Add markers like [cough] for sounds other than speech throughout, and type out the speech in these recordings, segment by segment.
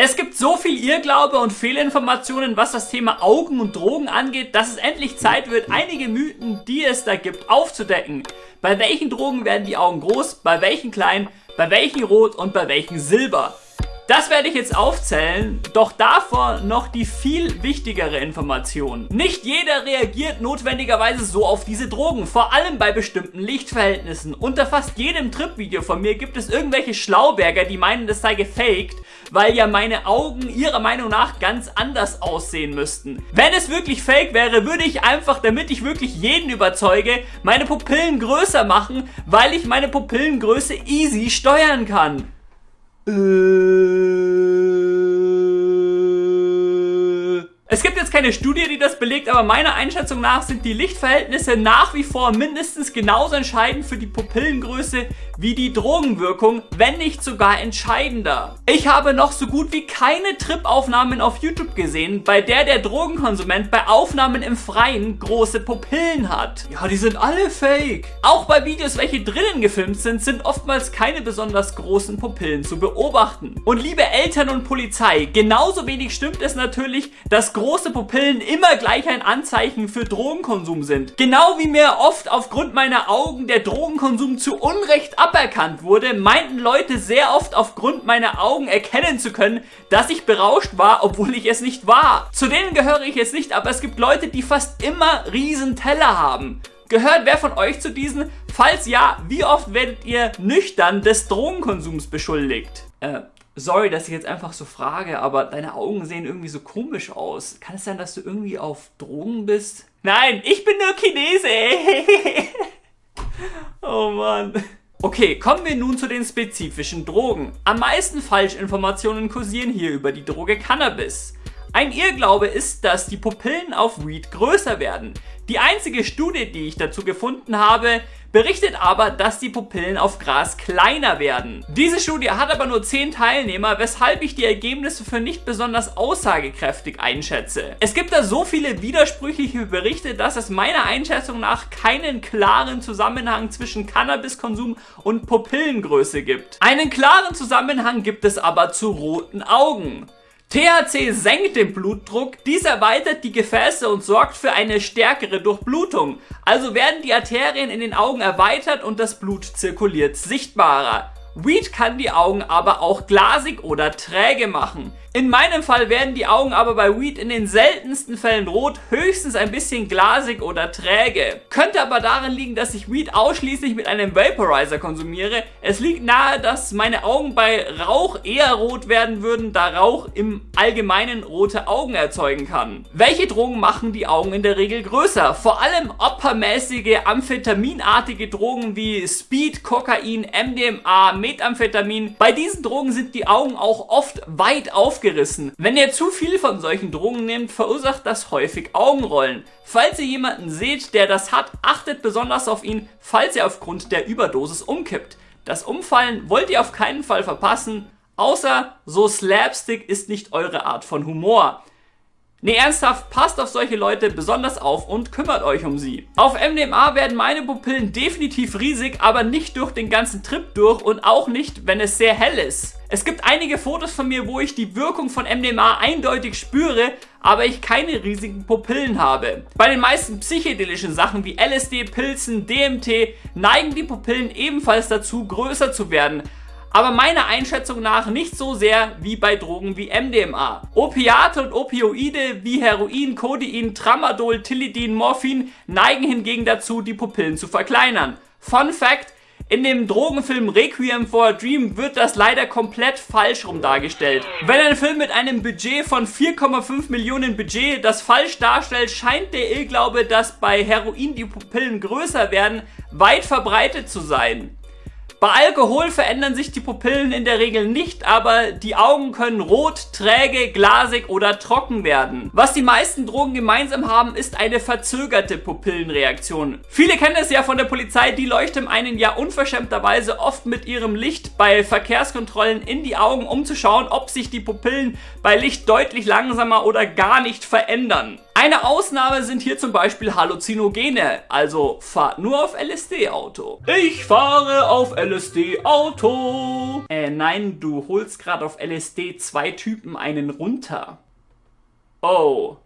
Es gibt so viel Irrglaube und Fehlinformationen, was das Thema Augen und Drogen angeht, dass es endlich Zeit wird, einige Mythen, die es da gibt, aufzudecken. Bei welchen Drogen werden die Augen groß, bei welchen klein, bei welchen rot und bei welchen silber. Das werde ich jetzt aufzählen, doch davor noch die viel wichtigere Information. Nicht jeder reagiert notwendigerweise so auf diese Drogen, vor allem bei bestimmten Lichtverhältnissen. Unter fast jedem Trip-Video von mir gibt es irgendwelche Schlauberger, die meinen, das sei gefaked, weil ja meine Augen ihrer Meinung nach ganz anders aussehen müssten. Wenn es wirklich fake wäre, würde ich einfach, damit ich wirklich jeden überzeuge, meine Pupillen größer machen, weil ich meine Pupillengröße easy steuern kann. Es gibt jetzt keine Studie, die das belegt, aber meiner Einschätzung nach sind die Lichtverhältnisse nach wie vor mindestens genauso entscheidend für die Pupillengröße wie die Drogenwirkung, wenn nicht sogar entscheidender. Ich habe noch so gut wie keine Trip-Aufnahmen auf YouTube gesehen, bei der der Drogenkonsument bei Aufnahmen im Freien große Pupillen hat. Ja, die sind alle fake. Auch bei Videos, welche drinnen gefilmt sind, sind oftmals keine besonders großen Pupillen zu beobachten. Und liebe Eltern und Polizei, genauso wenig stimmt es natürlich, dass große Pupillen immer gleich ein Anzeichen für Drogenkonsum sind. Genau wie mir oft aufgrund meiner Augen der Drogenkonsum zu Unrecht ab aberkannt wurde, meinten Leute sehr oft aufgrund meiner Augen erkennen zu können, dass ich berauscht war, obwohl ich es nicht war. Zu denen gehöre ich jetzt nicht, aber es gibt Leute, die fast immer riesen Teller haben. Gehört wer von euch zu diesen? Falls ja, wie oft werdet ihr nüchtern des Drogenkonsums beschuldigt? Äh, sorry, dass ich jetzt einfach so frage, aber deine Augen sehen irgendwie so komisch aus. Kann es sein, dass du irgendwie auf Drogen bist? Nein, ich bin nur Chinese. [laughs] oh Mann. Okay, kommen wir nun zu den spezifischen Drogen. Am meisten Falschinformationen kursieren hier über die Droge Cannabis. Ein Irrglaube ist, dass die Pupillen auf Weed größer werden. Die einzige Studie, die ich dazu gefunden habe, berichtet aber, dass die Pupillen auf Gras kleiner werden. Diese Studie hat aber nur 10 Teilnehmer, weshalb ich die Ergebnisse für nicht besonders aussagekräftig einschätze. Es gibt da so viele widersprüchliche Berichte, dass es meiner Einschätzung nach keinen klaren Zusammenhang zwischen Cannabiskonsum und Pupillengröße gibt. Einen klaren Zusammenhang gibt es aber zu roten Augen. THC senkt den Blutdruck, dies erweitert die Gefäße und sorgt für eine stärkere Durchblutung. Also werden die Arterien in den Augen erweitert und das Blut zirkuliert sichtbarer. Weed kann die Augen aber auch glasig oder träge machen. In meinem Fall werden die Augen aber bei Weed in den seltensten Fällen rot, höchstens ein bisschen glasig oder träge. Könnte aber darin liegen, dass ich Weed ausschließlich mit einem Vaporizer konsumiere. Es liegt nahe, dass meine Augen bei Rauch eher rot werden würden, da Rauch im Allgemeinen rote Augen erzeugen kann. Welche Drogen machen die Augen in der Regel größer? Vor allem oppermäßige amphetaminartige Drogen wie Speed, Kokain, MDMA, Methamphetamin. Bei diesen Drogen sind die Augen auch oft weit auf aufgerissen. Wenn ihr zu viel von solchen Drogen nehmt, verursacht das häufig Augenrollen. Falls ihr jemanden seht, der das hat, achtet besonders auf ihn, falls er aufgrund der Überdosis umkippt. Das Umfallen wollt ihr auf keinen Fall verpassen, außer so Slapstick ist nicht eure Art von Humor. Ne, ernsthaft, passt auf solche Leute besonders auf und kümmert euch um sie. Auf MDMA werden meine Pupillen definitiv riesig, aber nicht durch den ganzen Trip durch und auch nicht, wenn es sehr hell ist. Es gibt einige Fotos von mir, wo ich die Wirkung von MDMA eindeutig spüre, aber ich keine riesigen Pupillen habe. Bei den meisten psychedelischen Sachen wie LSD, Pilzen, DMT neigen die Pupillen ebenfalls dazu, größer zu werden, aber meiner Einschätzung nach nicht so sehr wie bei Drogen wie MDMA. Opiate und Opioide wie Heroin, Codein, Tramadol, Tilidin, Morphin neigen hingegen dazu, die Pupillen zu verkleinern. Fun Fact, in dem Drogenfilm Requiem for a Dream wird das leider komplett falsch rum dargestellt. Wenn ein Film mit einem Budget von 4,5 Millionen Budget das falsch darstellt, scheint der Irrglaube, dass bei Heroin die Pupillen größer werden, weit verbreitet zu sein. Bei Alkohol verändern sich die Pupillen in der Regel nicht, aber die Augen können rot, träge, glasig oder trocken werden. Was die meisten Drogen gemeinsam haben, ist eine verzögerte Pupillenreaktion. Viele kennen es ja von der Polizei, die leuchten einen ja unverschämterweise oft mit ihrem Licht bei Verkehrskontrollen in die Augen, um zu schauen, ob sich die Pupillen bei Licht deutlich langsamer oder gar nicht verändern. Eine Ausnahme sind hier zum Beispiel Halluzinogene, also fahrt nur auf LSD-Auto. Ich fahre auf LSD-Auto. Äh, nein, du holst gerade auf LSD zwei Typen einen runter. Oh.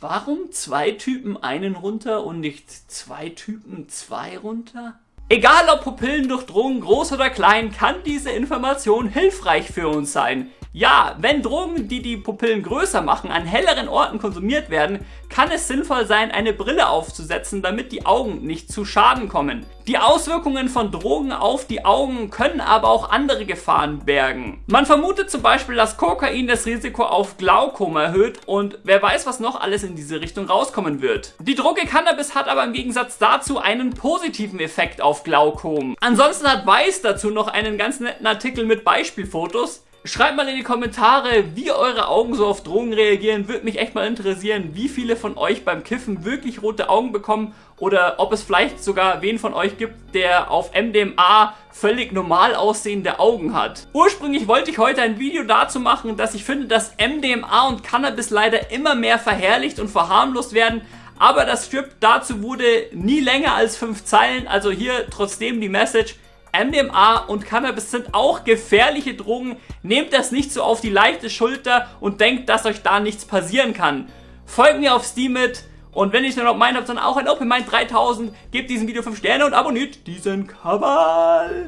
Warum zwei Typen einen runter und nicht zwei Typen zwei runter? Egal ob Pupillen durch Drogen groß oder klein, kann diese Information hilfreich für uns sein. Ja, wenn Drogen, die die Pupillen größer machen, an helleren Orten konsumiert werden, kann es sinnvoll sein, eine Brille aufzusetzen, damit die Augen nicht zu Schaden kommen. Die Auswirkungen von Drogen auf die Augen können aber auch andere Gefahren bergen. Man vermutet zum Beispiel, dass Kokain das Risiko auf Glaukom erhöht und wer weiß, was noch alles in diese Richtung rauskommen wird. Die Droge Cannabis hat aber im Gegensatz dazu einen positiven Effekt auf Glaukom. Ansonsten hat Weiß dazu noch einen ganz netten Artikel mit Beispielfotos. Schreibt mal in die Kommentare, wie eure Augen so auf Drogen reagieren. Würde mich echt mal interessieren, wie viele von euch beim Kiffen wirklich rote Augen bekommen oder ob es vielleicht sogar wen von euch gibt, der auf MDMA völlig normal aussehende Augen hat. Ursprünglich wollte ich heute ein Video dazu machen, dass ich finde, dass MDMA und Cannabis leider immer mehr verherrlicht und verharmlost werden, aber das Strip dazu wurde nie länger als fünf Zeilen, also hier trotzdem die Message, MDMA und Cannabis sind auch gefährliche Drogen. Nehmt das nicht so auf die leichte Schulter und denkt, dass euch da nichts passieren kann. Folgt mir auf Steam mit und wenn ihr es nur meint habt, dann auch ein Open Mind 3000. Gebt diesem Video 5 Sterne und abonniert diesen Kanal.